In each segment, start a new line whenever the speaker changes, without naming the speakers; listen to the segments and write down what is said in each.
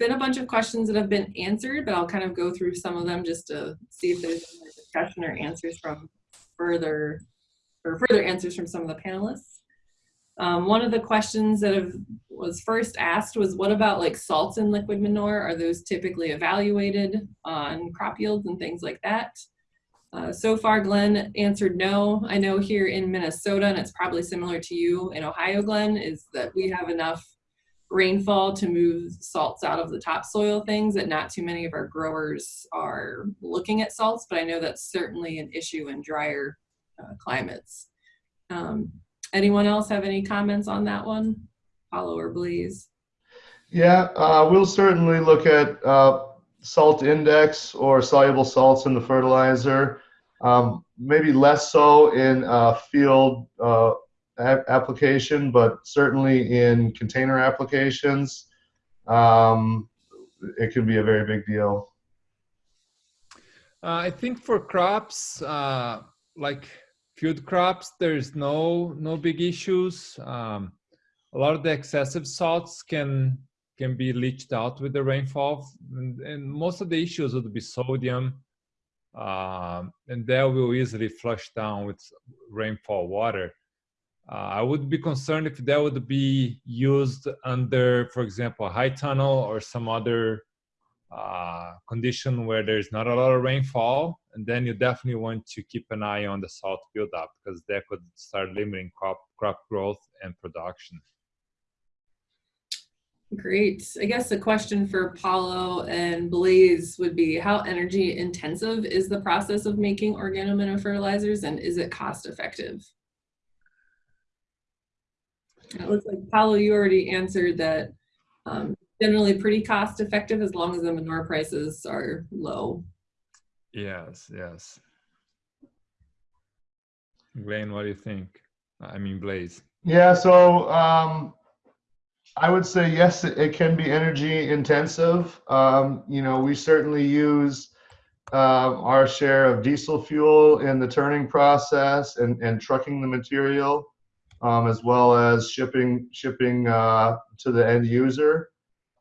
been a bunch of questions that have been answered, but I'll kind of go through some of them just to see if there's any discussion or answers from further, or further answers from some of the panelists. Um, one of the questions that have, was first asked was what about like salts in liquid manure? Are those typically evaluated on crop yields and things like that? Uh, so far, Glenn answered no. I know here in Minnesota, and it's probably similar to you in Ohio, Glenn, is that we have enough rainfall to move salts out of the topsoil things that not too many of our growers are looking at salts, but I know that's certainly an issue in drier uh, climates. Um, anyone else have any comments on that one? Paulo or Blaise?
Yeah, uh, we'll certainly look at uh, salt index or soluble salts in the fertilizer. Um, maybe less so in uh, field uh, application, but certainly in container applications, um, it can be a very big deal.
Uh, I think for crops, uh, like field crops, there's no no big issues. Um, a lot of the excessive salts can can be leached out with the rainfall. And, and most of the issues would be sodium, uh, and that will easily flush down with rainfall water. Uh, I would be concerned if that would be used under, for example, a high tunnel or some other uh, condition where there's not a lot of rainfall, and then you definitely want to keep an eye on the salt buildup because that could start limiting crop crop growth and production.
Great. I guess a question for Paulo and Blaze would be how energy intensive is the process of making organomineral fertilizers and is it cost effective? It looks like Paulo, you already answered that um, generally pretty cost effective as long as the manure prices are low.
Yes, yes. Glenn, what do you think? I mean, Blaze.
Yeah, so um, I would say yes, it, it can be energy intensive. Um, you know, we certainly use uh, our share of diesel fuel in the turning process and, and trucking the material, um, as well as shipping shipping uh, to the end user.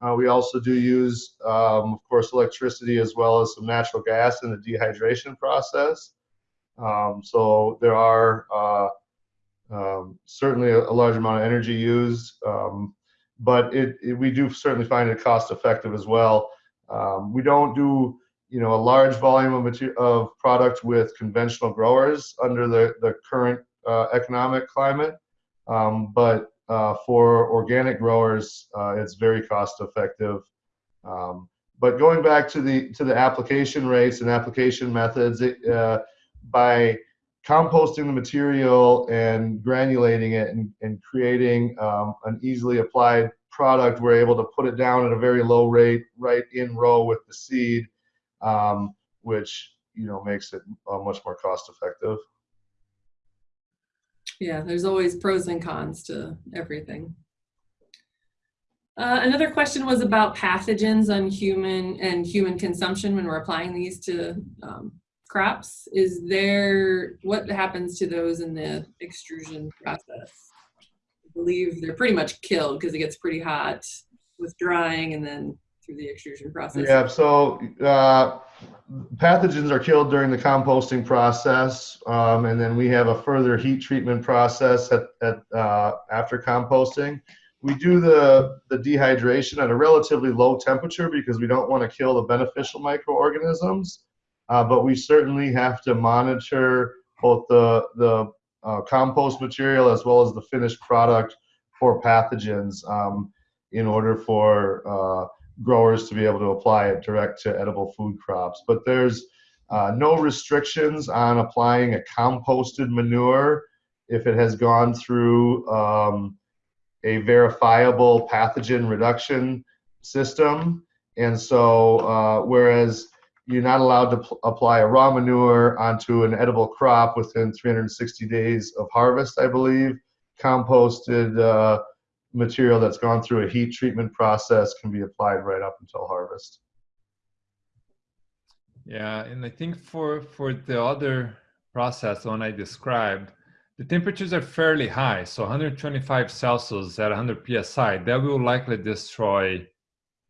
Uh, we also do use, um, of course, electricity as well as some natural gas in the dehydration process. Um, so there are uh, um, certainly a, a, large amount of energy used. Um, but it, it, we do certainly find it cost effective as well. Um, we don't do you know a large volume of material of product with conventional growers under the the current uh, economic climate, um, but uh, for organic growers, uh, it's very cost effective. Um, but going back to the to the application rates and application methods, it, uh, by composting the material and granulating it and, and creating um, an easily applied product, we're able to put it down at a very low rate right in row with the seed, um, which you know makes it uh, much more cost effective.
Yeah, there's always pros and cons to everything. Uh, another question was about pathogens on human and human consumption when we're applying these to um, crops. Is there, what happens to those in the extrusion process? I believe they're pretty much killed because it gets pretty hot with drying and then through the extrusion process.
Yeah, so uh, pathogens are killed during the composting process, um, and then we have a further heat treatment process at, at uh, after composting. We do the, the dehydration at a relatively low temperature because we don't want to kill the beneficial microorganisms uh, but we certainly have to monitor both the, the uh, compost material as well as the finished product for pathogens um, in order for uh, growers to be able to apply it direct to edible food crops. But there's uh, no restrictions on applying a composted manure if it has gone through um, a verifiable pathogen reduction system. And so, uh, whereas you're not allowed to apply a raw manure onto an edible crop within 360 days of harvest, I believe. Composted uh, material that's gone through a heat treatment process can be applied right up until harvest.
Yeah, and I think for for the other process the one I described, the temperatures are fairly high. So 125 Celsius at 100 psi, that will likely destroy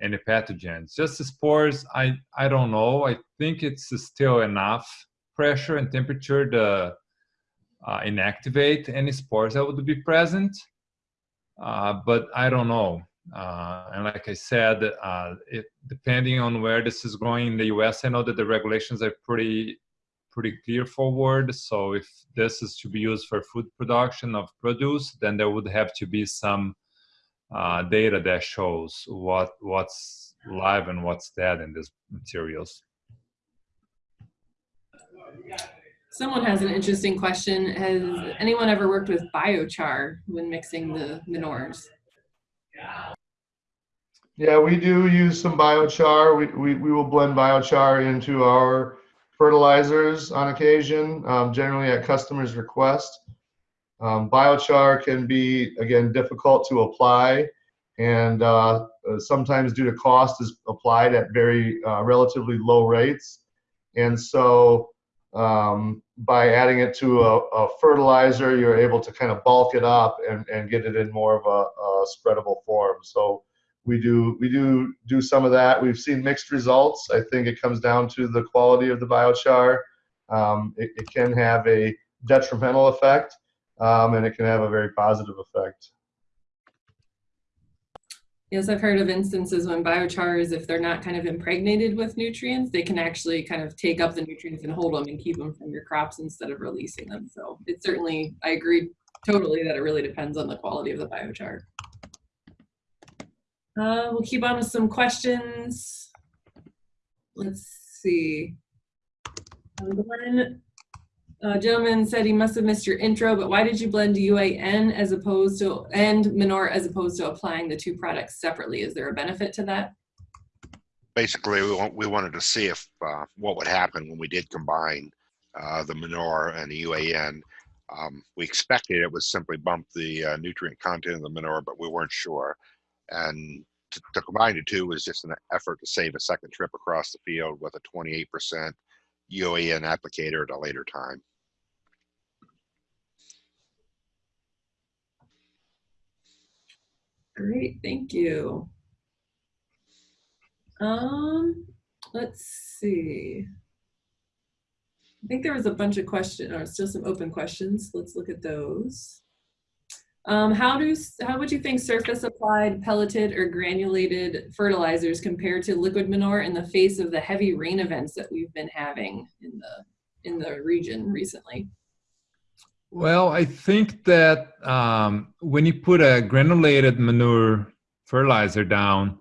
any pathogens. Just the spores, I, I don't know. I think it's still enough pressure and temperature to uh, inactivate any spores that would be present. Uh, but I don't know. Uh, and like I said, uh, it, depending on where this is going in the US, I know that the regulations are pretty pretty clear forward. So if this is to be used for food production of produce, then there would have to be some uh, data that shows what what's live and what's dead in these materials.
Someone has an interesting question. Has anyone ever worked with biochar when mixing the manures?
Yeah, we do use some biochar. We, we, we will blend biochar into our fertilizers on occasion, um, generally at customers' request. Um, biochar can be, again, difficult to apply and uh, sometimes due to cost is applied at very uh, relatively low rates. And so um, by adding it to a, a, fertilizer, you're able to kind of bulk it up and, and get it in more of a, a spreadable form. So we do we do do some of that. We've seen mixed results. I think it comes down to the quality of the biochar. Um, it, it, can have a detrimental effect, um, and it can have a very positive effect.
Yes, I've heard of instances when biochars, if they're not kind of impregnated with nutrients, they can actually kind of take up the nutrients and hold them and keep them from your crops instead of releasing them. So it certainly, I agree totally that it really depends on the quality of the biochar. Uh, we'll keep on with some questions. Let's see. Glenn, uh, gentleman said he must have missed your intro, but why did you blend UAN as opposed to and manure as opposed to applying the two products separately? Is there a benefit to that?
Basically, we, want, we wanted to see if uh, what would happen when we did combine uh, the manure and the UAN. Um, we expected it would simply bump the uh, nutrient content of the manure, but we weren't sure. And to, to combine the two was just an effort to save a second trip across the field with a 28% UAN applicator at a later time.
Great, thank you. Um, let's see. I think there was a bunch of questions, or still some open questions. Let's look at those. Um, how do how would you think surface applied pelleted or granulated fertilizers compare to liquid manure in the face of the heavy rain events that we've been having in the in the region recently?
Well, I think that um, when you put a granulated manure fertilizer down,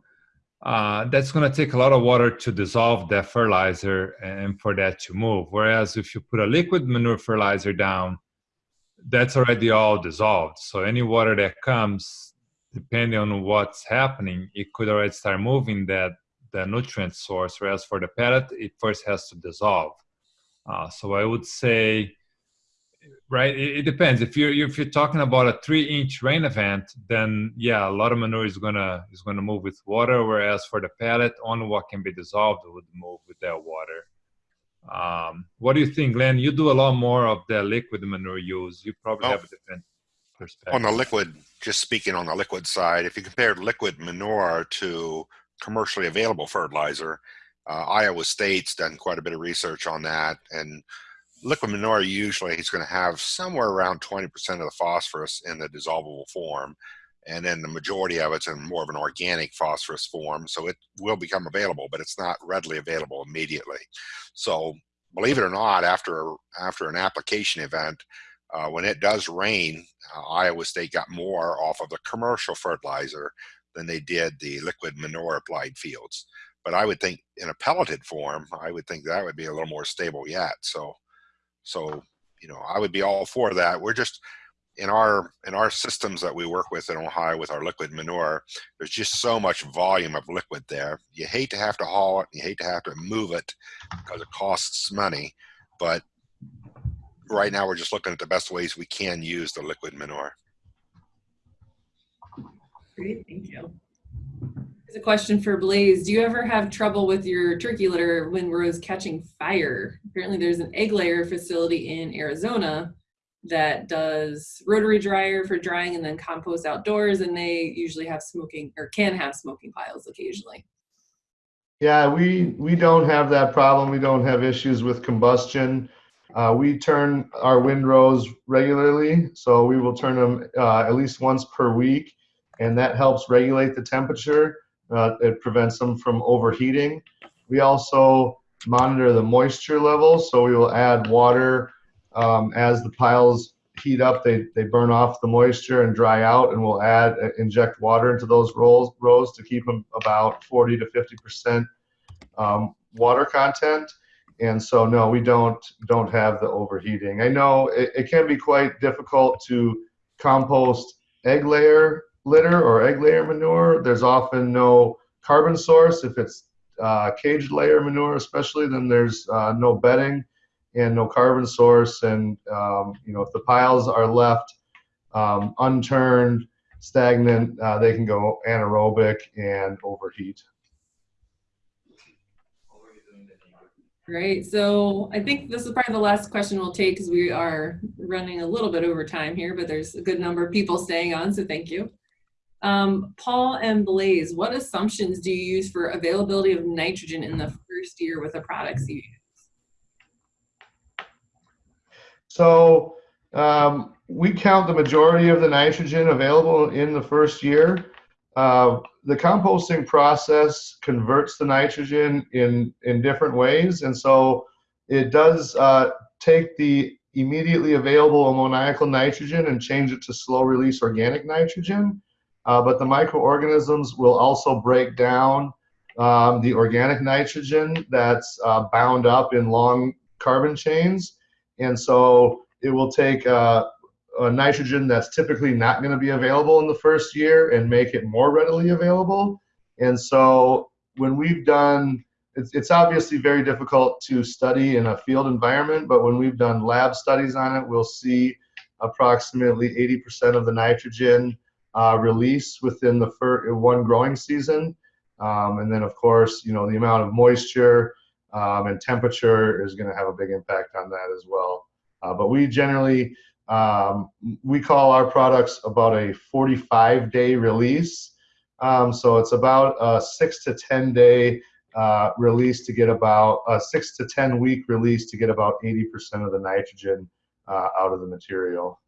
uh, that's going to take a lot of water to dissolve that fertilizer and for that to move. Whereas if you put a liquid manure fertilizer down, that's already all dissolved. So any water that comes, depending on what's happening, it could already start moving that the nutrient source. Whereas for the pellet, it first has to dissolve. Uh, so I would say, right, it, it, depends. If you're if you're talking about a three-inch rain event, then yeah, a lot of manure is gonna is gonna move with water. Whereas for the pellet, only what can be dissolved would move with that water. Um, what do you think, Glenn? You do a lot more of the liquid manure use. You probably
Oh.
have a different perspective.
On the liquid, just speaking on the liquid side, if you compared liquid manure to commercially available fertilizer, uh, Iowa State's done quite a bit of research on that. And liquid manure usually is going to have somewhere around 20% of the phosphorus in the dissolvable form. And then the majority of it's in more of an organic phosphorus form. So it will become available, but it's not readily available immediately. So believe it or not, after, after an application event, uh, when it does rain, uh, Iowa State got more off of the commercial fertilizer than they did the liquid manure applied fields. But I would think in a pelleted form, I would think that would be a little more stable yet. So, so you know, I would be all for that. We're just in our in our systems that we work with in Ohio with our liquid manure. There's just so much volume of liquid there. You hate to have to haul it. You hate to have to move it because it costs money. But right now we're just looking at the best ways we can use the liquid manure.
Great, thank you. There's a question for Blaze. Do you ever have trouble with your turkey litter when rows catching fire? Apparently there's an egg layer facility in Arizona that does rotary dryer for drying and then compost outdoors, and they usually have smoking or can have smoking piles occasionally.
Yeah, we, we don't have that problem. We don't have issues with combustion. Uh, we turn our windrows regularly, so we will turn them uh, at least once per week, and that helps regulate the temperature. Uh, it prevents them from overheating. We also monitor the moisture level, so we will add water um, as the piles heat up. They, they burn off the moisture and dry out, and we'll add uh, inject water into those rows rows to keep them about 40 to 50 percent um, water content. And so, no, we don't don't have the overheating. I know it, it can be quite difficult to compost egg layer litter or egg layer manure. There's often no carbon source. If it's uh, cage layer manure, especially, then there's uh, no bedding and no carbon source. And um, you know, if the piles are left um, unturned, stagnant, uh, they can go anaerobic and overheat.
Great. So I think this is probably the last question we'll take because we are running a little bit over time here, but there's a good number of people staying on, so thank you. Um, Paul and Blaze, what assumptions do you use for availability of nitrogen in the first year with the products you use?
So um, we count the majority of the nitrogen available in the first year. Uh, the composting process converts the nitrogen in, in different ways. And so it does uh, take the immediately available ammoniacal nitrogen and change it to slow release organic nitrogen. Uh, but the microorganisms will also break down um, the organic nitrogen that's uh, bound up in long carbon chains. And so it will take uh, a nitrogen that's typically not going to be available in the first year and make it more readily available. And so when we've done, it's, it's obviously very difficult to study in a field environment, but when we've done lab studies on it, we'll see approximately 80% of the nitrogen uh, release within the first one growing season. Um, and then of course, you know, the amount of moisture um, and temperature is going to have a big impact on that as well. Uh, but we generally, um, we call our products about a 45 day release. Um, so it's about a six to 10 day uh, release to get about a six to 10 week release to get about 80% of the nitrogen uh, out of the material.